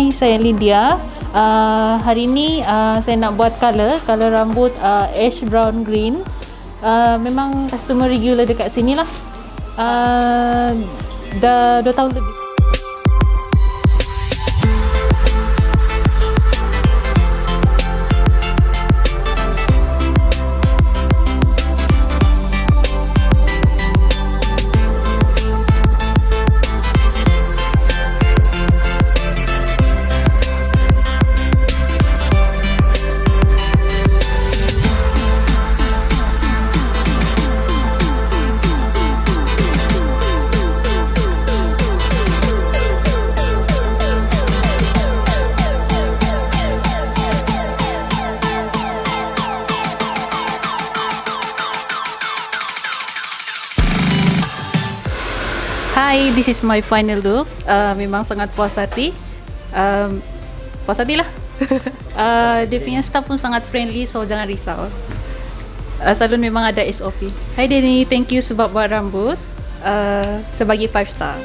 Hai, saya Lydia. Uh, hari ni uh, saya nak buat color, color rambut uh, ash brown green. Uh, memang customer regular dekat sini lah. Uh, dah 2 tahun lebih. Hai, this is my final look. Uh, memang sangat puas hati. Um, puas hati lah. uh, dia punya staff pun sangat friendly, so jangan risau. Uh, salon memang ada SOP. Hai Denny, thank you sebab buat rambut. Uh, sebagai 5 star.